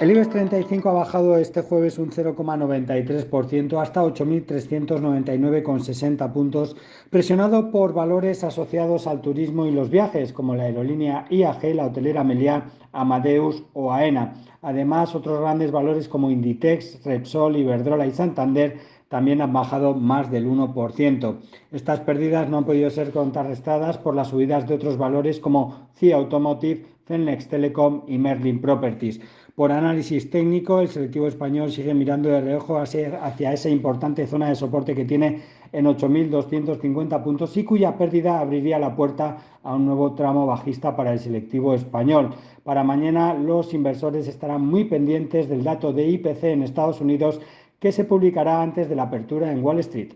El IBEX 35 ha bajado este jueves un 0,93% hasta 8.399,60 puntos, presionado por valores asociados al turismo y los viajes, como la aerolínea IAG, la hotelera Meliá, Amadeus o AENA. Además, otros grandes valores como Inditex, Repsol, Iberdrola y Santander también han bajado más del 1%. Estas pérdidas no han podido ser contrarrestadas por las subidas de otros valores como CIA Automotive, Celnex Telecom y Merlin Properties. Por análisis técnico, el selectivo español sigue mirando de reojo hacia esa importante zona de soporte que tiene en 8.250 puntos y cuya pérdida abriría la puerta a un nuevo tramo bajista para el selectivo español. Para mañana los inversores estarán muy pendientes del dato de IPC en Estados Unidos que se publicará antes de la apertura en Wall Street.